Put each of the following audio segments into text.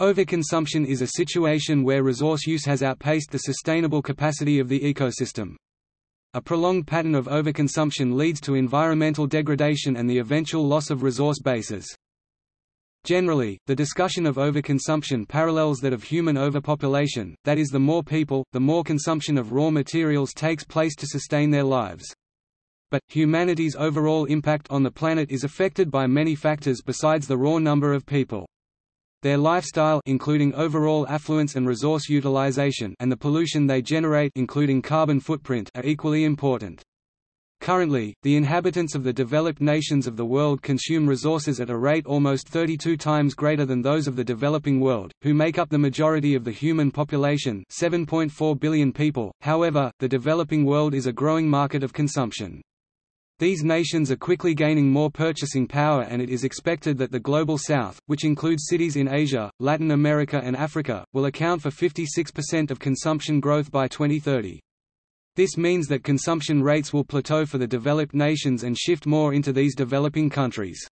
Overconsumption is a situation where resource use has outpaced the sustainable capacity of the ecosystem. A prolonged pattern of overconsumption leads to environmental degradation and the eventual loss of resource bases. Generally, the discussion of overconsumption parallels that of human overpopulation, that is the more people, the more consumption of raw materials takes place to sustain their lives. But, humanity's overall impact on the planet is affected by many factors besides the raw number of people. Their lifestyle including overall affluence and resource utilization and the pollution they generate including carbon footprint are equally important. Currently, the inhabitants of the developed nations of the world consume resources at a rate almost 32 times greater than those of the developing world, who make up the majority of the human population 7.4 billion people. However, the developing world is a growing market of consumption. These nations are quickly gaining more purchasing power and it is expected that the Global South, which includes cities in Asia, Latin America and Africa, will account for 56% of consumption growth by 2030. This means that consumption rates will plateau for the developed nations and shift more into these developing countries.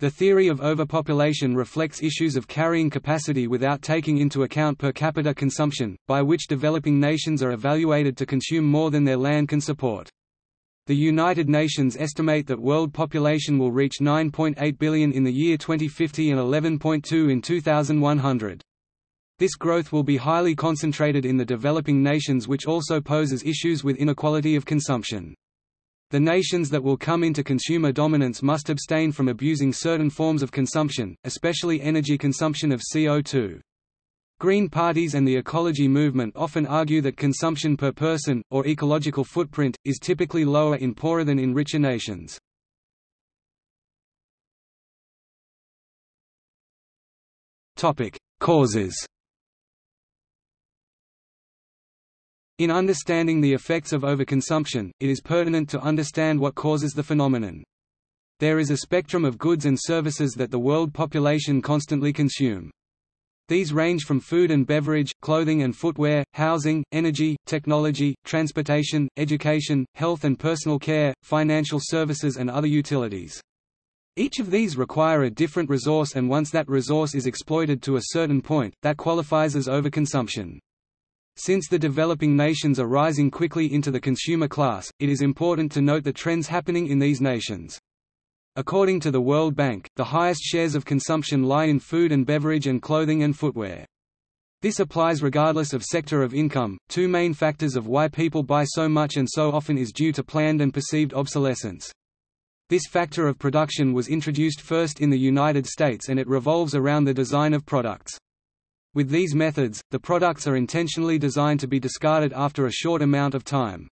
The theory of overpopulation reflects issues of carrying capacity without taking into account per capita consumption, by which developing nations are evaluated to consume more than their land can support. The United Nations estimate that world population will reach 9.8 billion in the year 2050 and 11.2 in 2100. This growth will be highly concentrated in the developing nations which also poses issues with inequality of consumption. The nations that will come into consumer dominance must abstain from abusing certain forms of consumption, especially energy consumption of CO2. Green parties and the ecology movement often argue that consumption per person, or ecological footprint, is typically lower in poorer than in richer nations. Causes In understanding the effects of overconsumption, it is pertinent to understand what causes the phenomenon. There is a spectrum of goods and services that the world population constantly consume. These range from food and beverage, clothing and footwear, housing, energy, technology, transportation, education, health and personal care, financial services and other utilities. Each of these require a different resource and once that resource is exploited to a certain point, that qualifies as overconsumption. Since the developing nations are rising quickly into the consumer class, it is important to note the trends happening in these nations. According to the World Bank, the highest shares of consumption lie in food and beverage and clothing and footwear. This applies regardless of sector of income. Two main factors of why people buy so much and so often is due to planned and perceived obsolescence. This factor of production was introduced first in the United States and it revolves around the design of products. With these methods, the products are intentionally designed to be discarded after a short amount of time.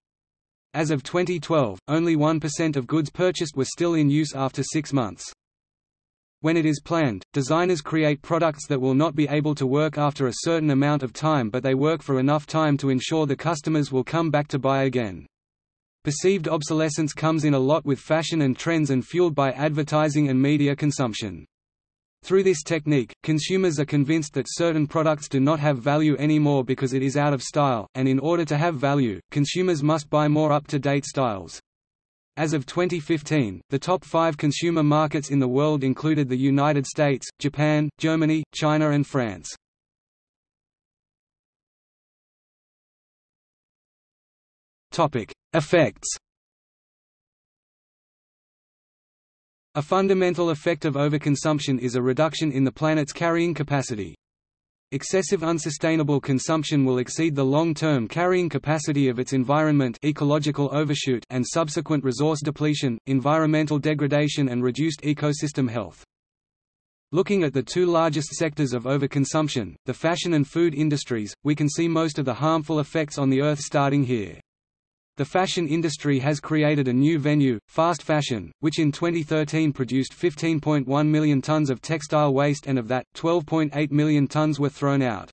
As of 2012, only 1% of goods purchased were still in use after six months. When it is planned, designers create products that will not be able to work after a certain amount of time but they work for enough time to ensure the customers will come back to buy again. Perceived obsolescence comes in a lot with fashion and trends and fueled by advertising and media consumption. Through this technique, consumers are convinced that certain products do not have value anymore because it is out of style, and in order to have value, consumers must buy more up-to-date styles. As of 2015, the top five consumer markets in the world included the United States, Japan, Germany, China and France. Effects A fundamental effect of overconsumption is a reduction in the planet's carrying capacity. Excessive unsustainable consumption will exceed the long-term carrying capacity of its environment ecological overshoot and subsequent resource depletion, environmental degradation and reduced ecosystem health. Looking at the two largest sectors of overconsumption, the fashion and food industries, we can see most of the harmful effects on the Earth starting here. The fashion industry has created a new venue, fast fashion, which in 2013 produced 15.1 million tons of textile waste and of that, 12.8 million tons were thrown out.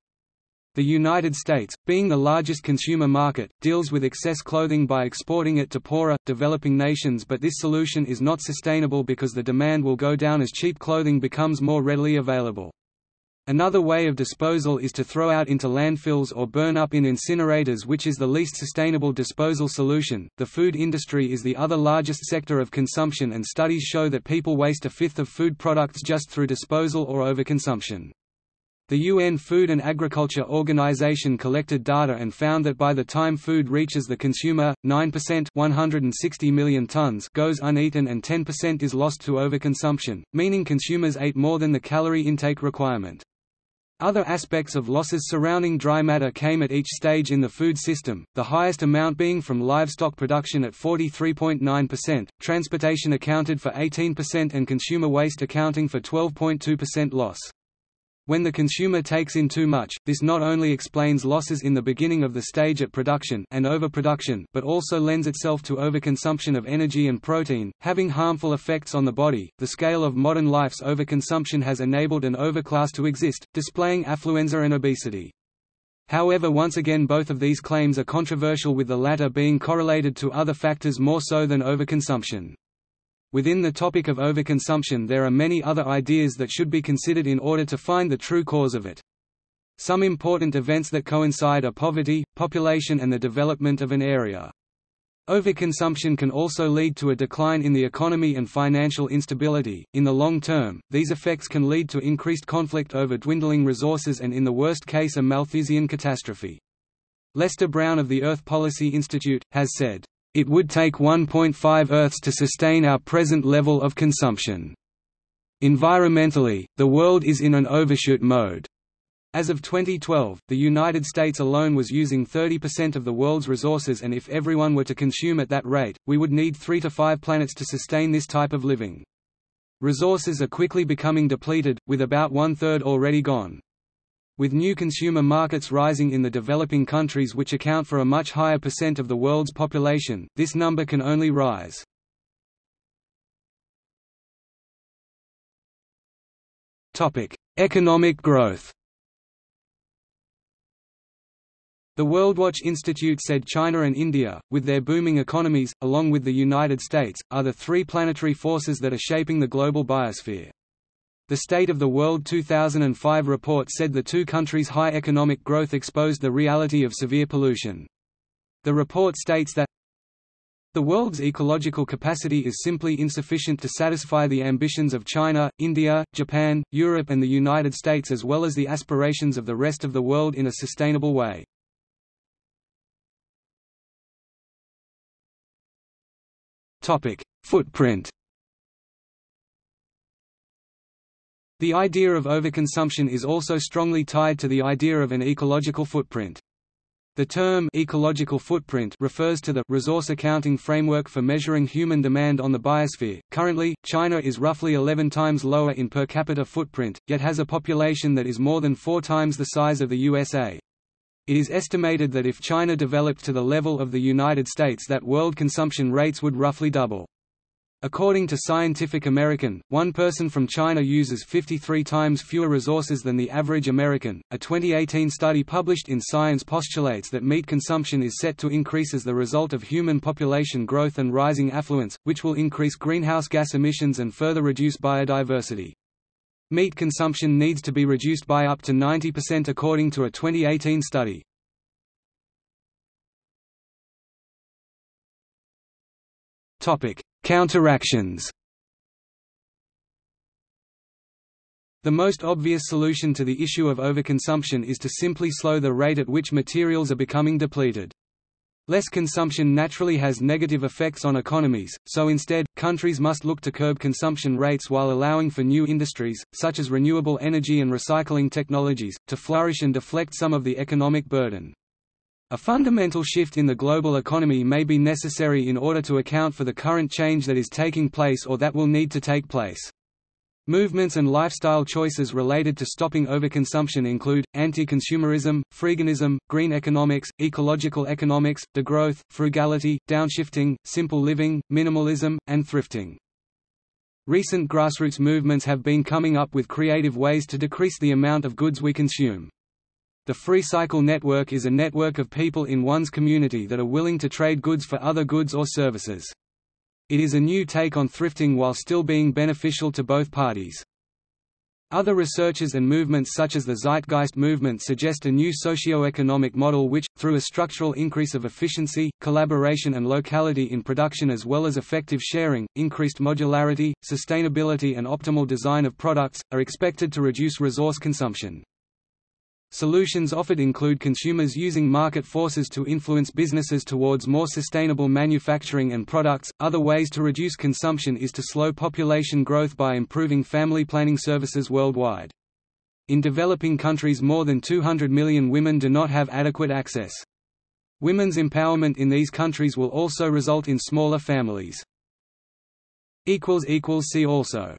The United States, being the largest consumer market, deals with excess clothing by exporting it to poorer, developing nations but this solution is not sustainable because the demand will go down as cheap clothing becomes more readily available. Another way of disposal is to throw out into landfills or burn up in incinerators, which is the least sustainable disposal solution. The food industry is the other largest sector of consumption, and studies show that people waste a fifth of food products just through disposal or overconsumption. The UN Food and Agriculture Organization collected data and found that by the time food reaches the consumer, 9% 160 million tons goes uneaten and 10% is lost to overconsumption, meaning consumers ate more than the calorie intake requirement. Other aspects of losses surrounding dry matter came at each stage in the food system, the highest amount being from livestock production at 43.9%, transportation accounted for 18% and consumer waste accounting for 12.2% loss. When the consumer takes in too much, this not only explains losses in the beginning of the stage at production and overproduction but also lends itself to overconsumption of energy and protein, having harmful effects on the body. The scale of modern life's overconsumption has enabled an overclass to exist, displaying affluenza and obesity. However once again both of these claims are controversial with the latter being correlated to other factors more so than overconsumption. Within the topic of overconsumption there are many other ideas that should be considered in order to find the true cause of it. Some important events that coincide are poverty, population and the development of an area. Overconsumption can also lead to a decline in the economy and financial instability. In the long term, these effects can lead to increased conflict over dwindling resources and in the worst case a Malthusian catastrophe. Lester Brown of the Earth Policy Institute, has said, it would take 1.5 Earths to sustain our present level of consumption. Environmentally, the world is in an overshoot mode. As of 2012, the United States alone was using 30% of the world's resources and if everyone were to consume at that rate, we would need three to five planets to sustain this type of living. Resources are quickly becoming depleted, with about one-third already gone. With new consumer markets rising in the developing countries which account for a much higher percent of the world's population, this number can only rise. Economic growth The WorldWatch Institute said China and India, with their booming economies, along with the United States, are the three planetary forces that are shaping the global biosphere. The State of the World 2005 report said the two countries' high economic growth exposed the reality of severe pollution. The report states that the world's ecological capacity is simply insufficient to satisfy the ambitions of China, India, Japan, Europe and the United States as well as the aspirations of the rest of the world in a sustainable way. Footprint The idea of overconsumption is also strongly tied to the idea of an ecological footprint. The term ecological footprint refers to the resource accounting framework for measuring human demand on the biosphere. Currently, China is roughly 11 times lower in per capita footprint, yet has a population that is more than 4 times the size of the USA. It is estimated that if China developed to the level of the United States that world consumption rates would roughly double. According to Scientific American, one person from China uses 53 times fewer resources than the average American. A 2018 study published in Science postulates that meat consumption is set to increase as the result of human population growth and rising affluence, which will increase greenhouse gas emissions and further reduce biodiversity. Meat consumption needs to be reduced by up to 90% according to a 2018 study. Topic: Counteractions The most obvious solution to the issue of overconsumption is to simply slow the rate at which materials are becoming depleted. Less consumption naturally has negative effects on economies, so instead, countries must look to curb consumption rates while allowing for new industries, such as renewable energy and recycling technologies, to flourish and deflect some of the economic burden. A fundamental shift in the global economy may be necessary in order to account for the current change that is taking place or that will need to take place. Movements and lifestyle choices related to stopping overconsumption include, anti-consumerism, freeganism, green economics, ecological economics, degrowth, frugality, downshifting, simple living, minimalism, and thrifting. Recent grassroots movements have been coming up with creative ways to decrease the amount of goods we consume. The Freecycle Network is a network of people in one's community that are willing to trade goods for other goods or services. It is a new take on thrifting while still being beneficial to both parties. Other researchers and movements such as the Zeitgeist movement suggest a new socio-economic model which, through a structural increase of efficiency, collaboration and locality in production as well as effective sharing, increased modularity, sustainability and optimal design of products, are expected to reduce resource consumption. Solutions offered include consumers using market forces to influence businesses towards more sustainable manufacturing and products. Other ways to reduce consumption is to slow population growth by improving family planning services worldwide. In developing countries more than 200 million women do not have adequate access. Women's empowerment in these countries will also result in smaller families. See also